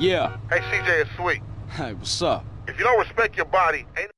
Yeah. Hey, CJ, it's Sweet. Hey, what's up? If you don't respect your body, ain't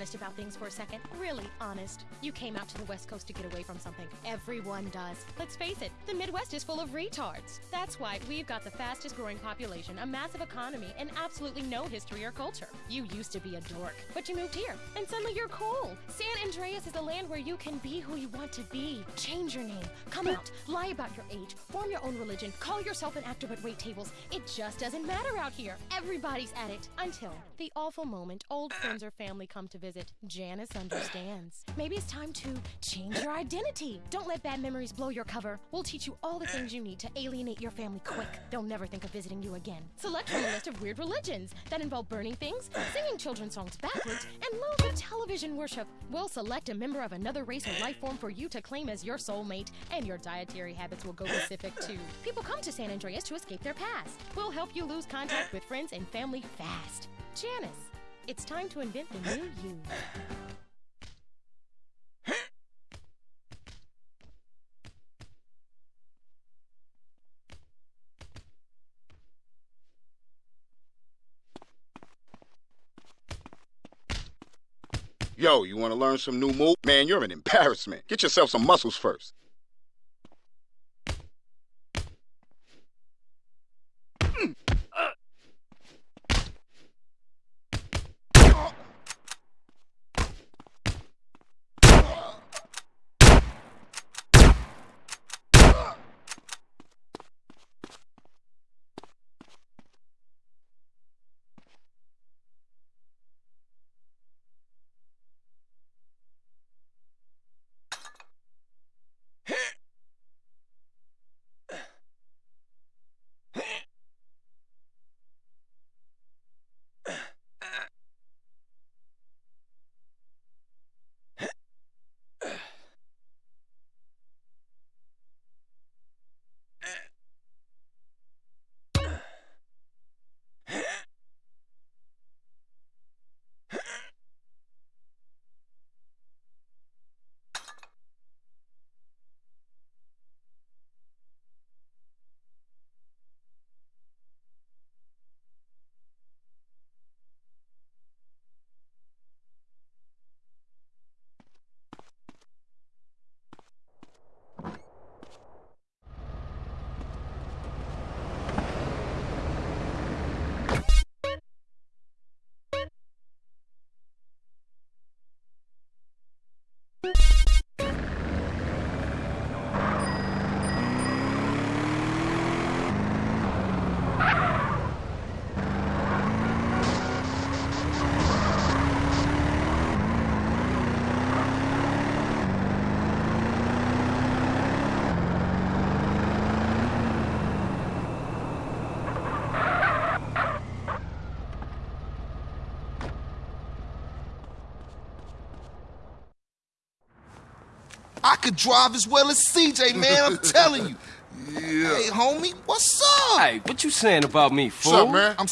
honest about things for a second. Really honest. You came out to the West Coast to get away from something. Everyone does. Let's face it, the Midwest is full of retards. That's why we've got the fastest growing population, a massive economy, and absolutely no history or culture. You used to be a dork, but you moved here, and suddenly you're cool. San Andreas is a land where you can be who you want to be. Change your name, come out, lie about your age, form your own religion, call yourself an actor but wait tables. It just doesn't matter out here. Everybody's at it until the awful moment old uh. friends or family come to visit. Janice understands. Maybe it's time to change your identity. Don't let bad memories blow your cover. We'll teach you all the uh. things you need to alienate your family quick. They'll never think of visiting you again. Select from a list of weird religions that involve burning things, singing children's songs backwards, and loads of television worship. We'll select a member of another race or life form for you to claim as your soulmate, and your dietary habits will go Pacific too. People come to San Andreas to escape their past. We'll help you lose contact with friends and family fast. Janice, it's time to invent the new you. Yo, you want to learn some new move? Man, you're an embarrassment. Get yourself some muscles first. Could drive as well as CJ, man. I'm telling you. Yeah. Hey, homie, what's up? Hey, what you saying about me, fool? What's up, man? I'm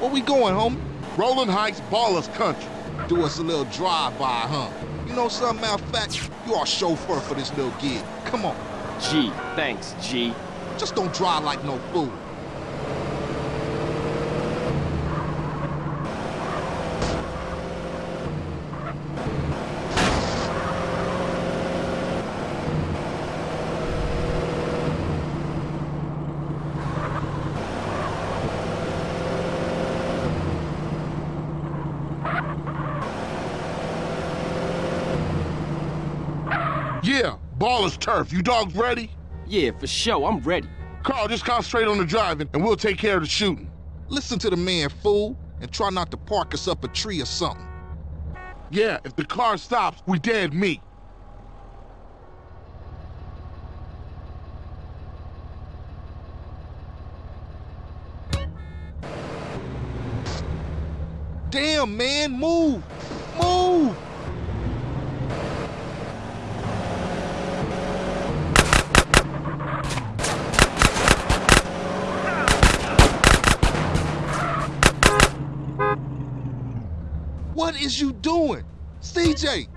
Where we going, homie? Rolling Heights Ballas Country. Do us a little drive-by, huh? You know something, matter of fact, you are chauffeur for this little gig. Come on. G, thanks, G. Just don't drive like no fool. Yeah, baller's turf. You dogs ready? Yeah, for sure. I'm ready. Carl, just concentrate on the driving, and we'll take care of the shooting. Listen to the man, fool, and try not to park us up a tree or something. Yeah, if the car stops, we dead meat. Damn, man, move! Move! What is you doing? CJ!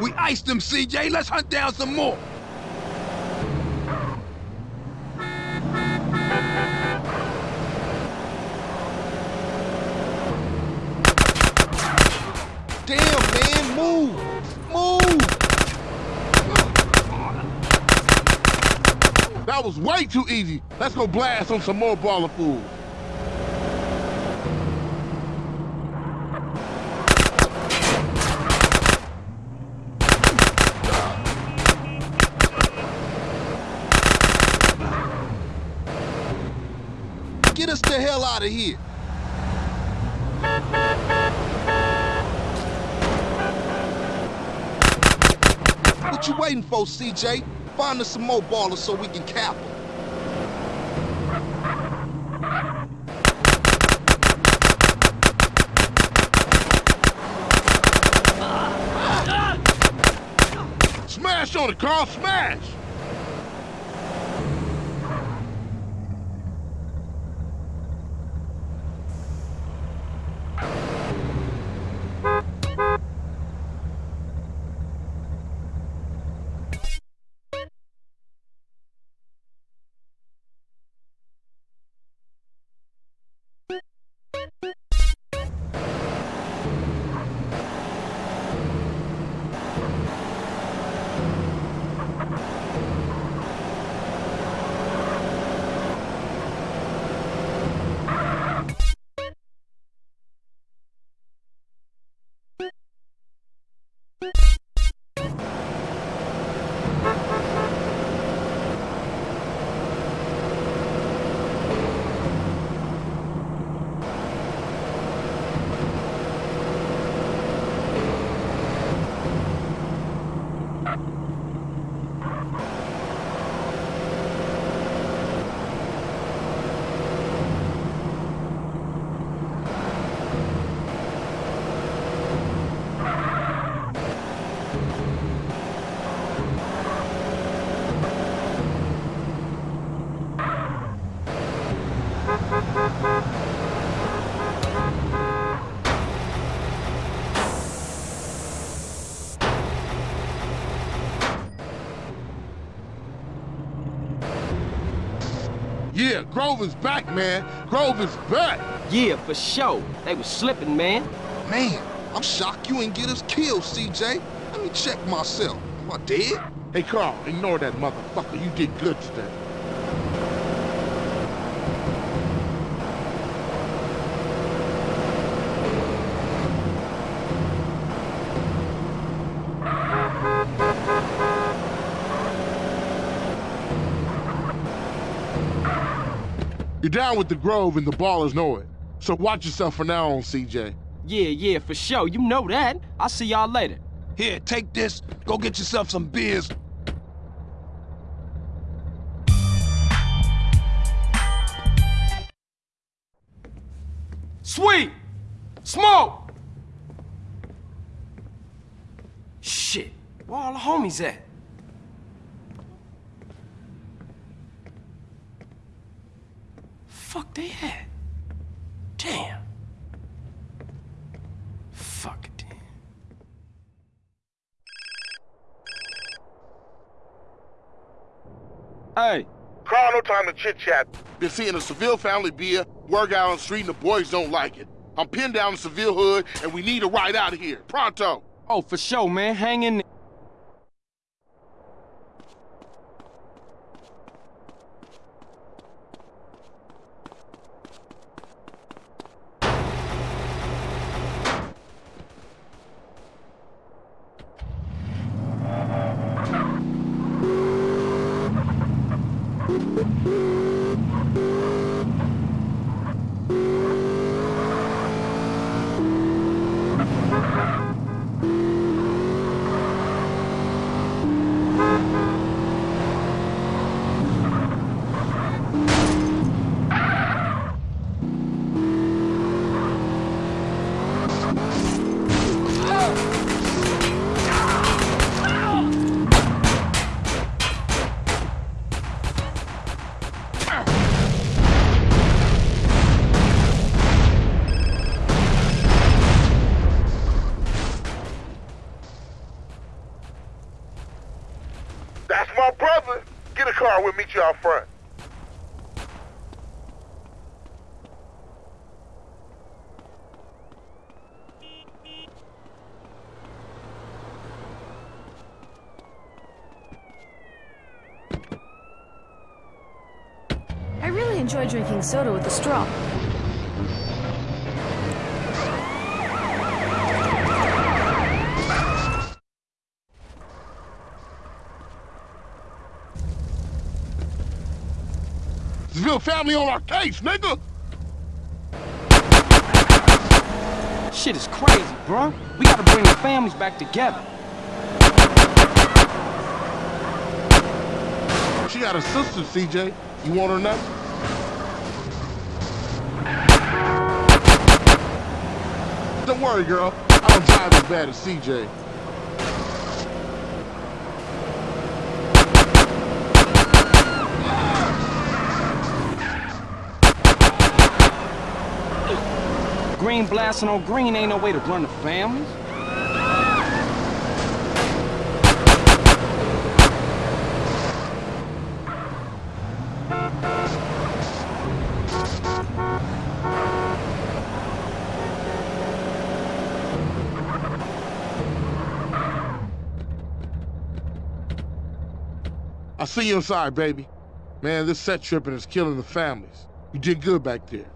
We iced them, CJ. Let's hunt down some more. Damn, man, move! Move! That was way too easy. Let's go blast on some more Balla fools. Get us the hell out of here! What you waiting for, CJ? Find us some more Ballas so we can cap them. Smash on it, Carl, smash! Yeah, Grover's back, man. Grover's back. Yeah, for sure. They was slipping, man. Man, I'm shocked you ain't get us killed, CJ. Let me check myself. Am I dead? Hey, Carl, ignore that motherfucker. You did good today. You're down with the Grove and the Ballas know it. So watch yourself for now on, CJ. Yeah, yeah, for sure. You know that. I'll see y'all later. Here, take this. Go get yourself some beers. Sweet! Smoke! Shit, where all the homies at? Fuck they at? Damn. Fuck it, damn. Hey, Carl, no time to chit chat. Been seeing a Seville family beer, work out on the street, and the boys don't like it. I'm pinned down in Seville hood, and we need a ride out of here. Pronto. oh, for sure, man. Hang in there. That's my brother. Get a car, we'll meet you out front. I really enjoy drinking soda with a straw. Seville family on our case, nigga! Shit is crazy, bro. We gotta bring the families back together. She got a sister, CJ. You want her now? Don't worry, girl. I don't drive as bad as CJ. Green blasting on green ain't no way to run the families. I'll see you inside, baby. Man, this set tripping is killing the families. You did good back there.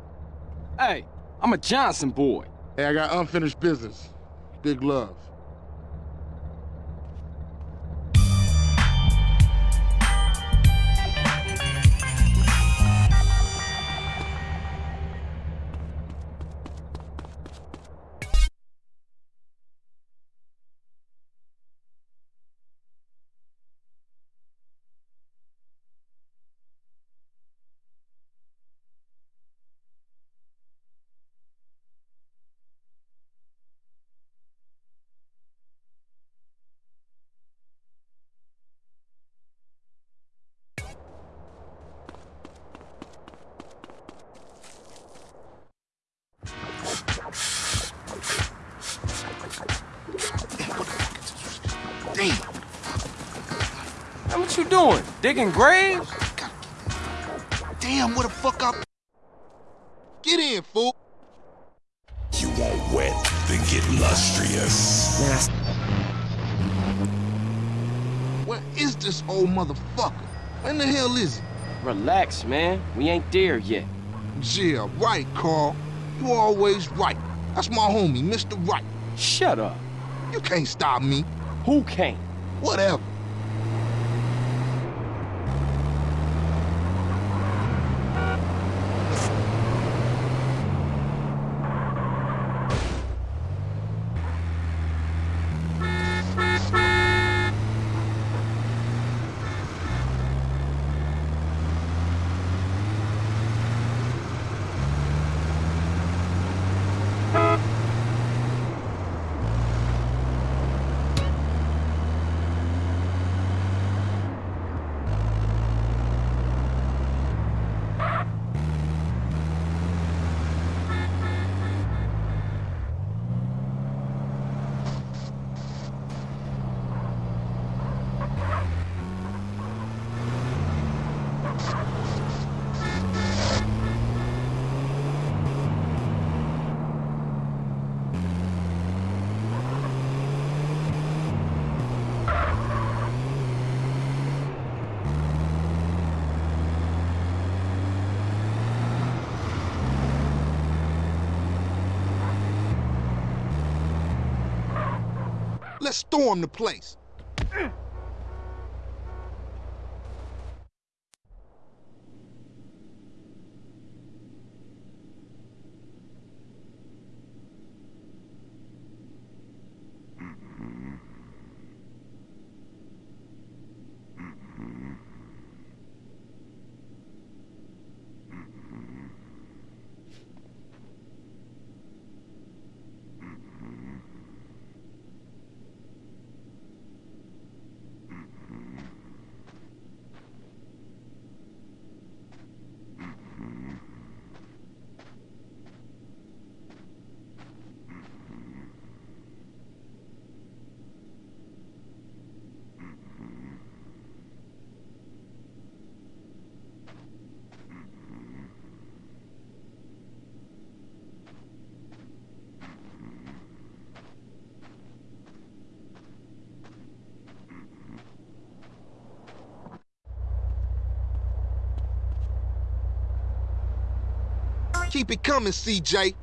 Hey, I'm a Johnson boy. Hey, I got unfinished business. Big love. Digging graves? Damn, what the fuck up? Get in, fool. You want wet, then get lustrous. Where is this old motherfucker? When the hell is he? Relax, man. We ain't there yet. Yeah, right, Carl. You always right. That's my homie, Mr. Right. Shut up. You can't stop me. Who can't? Whatever. Let's storm the place. Keep it coming, CJ.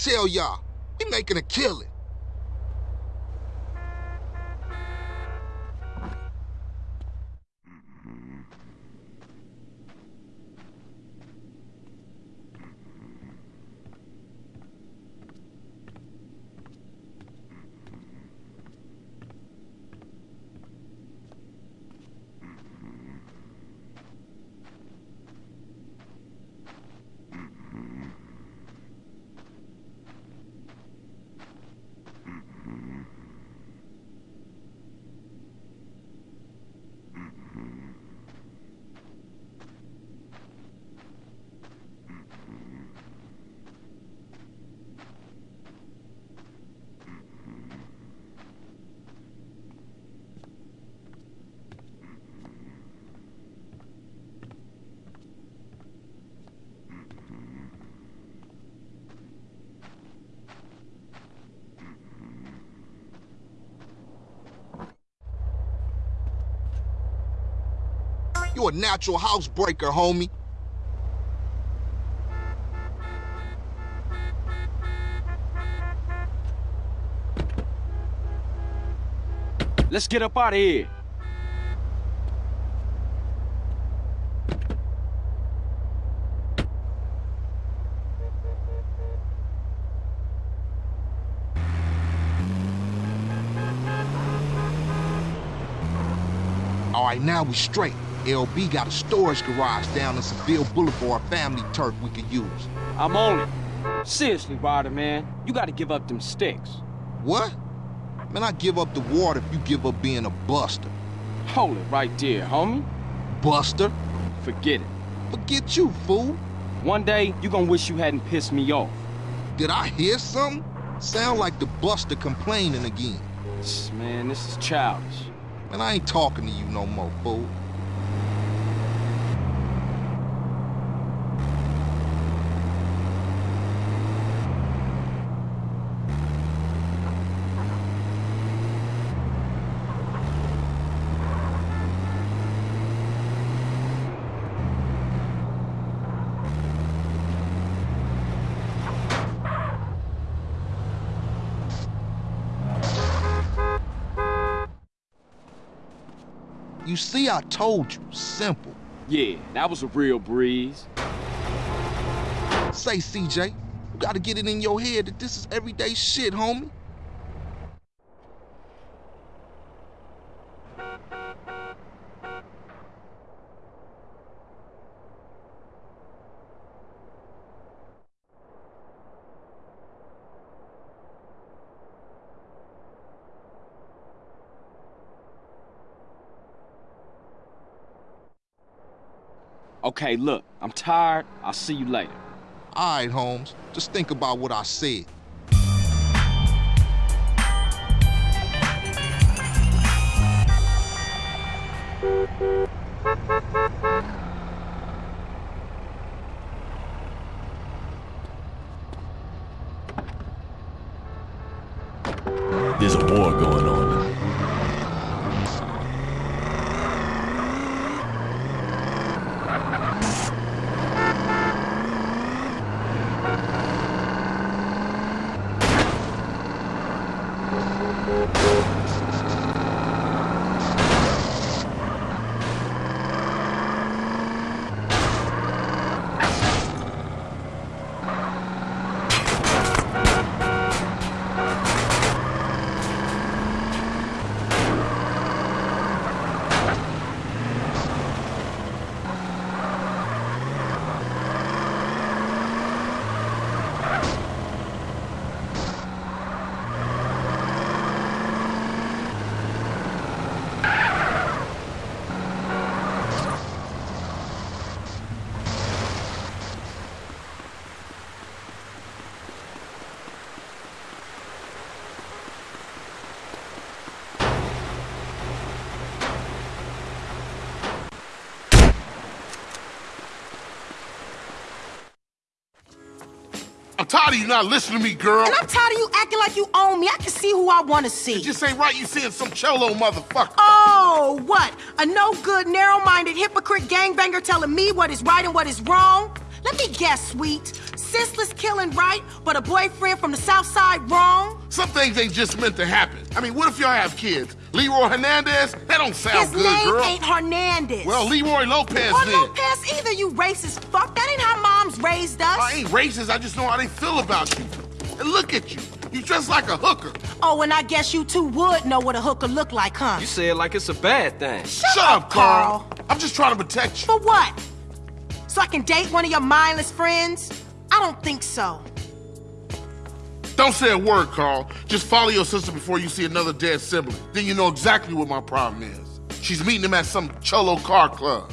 Tell y'all? We making a killing. You a natural housebreaker, homie. Let's get up out of here. All right, now we straight. LB got a storage garage down in Seville Boulevard family turf we could use. I'm on it. Seriously, Ryder, man. You gotta give up them sticks. What? Man, I give up the water if you give up being a buster. Hold it right there, homie. Buster? Forget it. Forget you, fool. One day, you gonna wish you hadn't pissed me off. Did I hear something? Sound like the buster complaining again. Man, this is childish. Man, I ain't talking to you no more, fool. You see, I told you. Simple. Yeah, that was a real breeze. Say, CJ, you gotta get it in your head that this is everyday shit, homie. Okay, look, I'm tired. I'll see you later. All right, Holmes. Just think about what I said. There's a war going on. I'm tired of you not listening to me, girl. And I'm tired of you acting like you own me. I can see who I want to see. It just ain't right you seeing some cholo motherfucker. Oh, what? A no good, narrow minded hypocrite gangbanger telling me what is right and what is wrong? Let me guess, sweet. Senseless killing right, but a boyfriend from the south side wrong? Some things ain't just meant to happen. I mean, what if y'all have kids? Leroy Hernandez? That don't sound His good, name girl. ain't Hernandez. Well, Leroy Lopez or then. Lopez either, you racist fuck. That ain't how moms raised us. I ain't racist. I just know how they feel about you. And look at you. You dress like a hooker. Oh, and I guess you two would know what a hooker look like, huh? You say it like it's a bad thing. Shut, Shut up, Carl. I'm just trying to protect you. For what? So I can date one of your mindless friends? I don't think so. Don't say a word, Carl. Just follow your sister before you see another dead sibling. Then you know exactly what my problem is. She's meeting him at some cholo car club.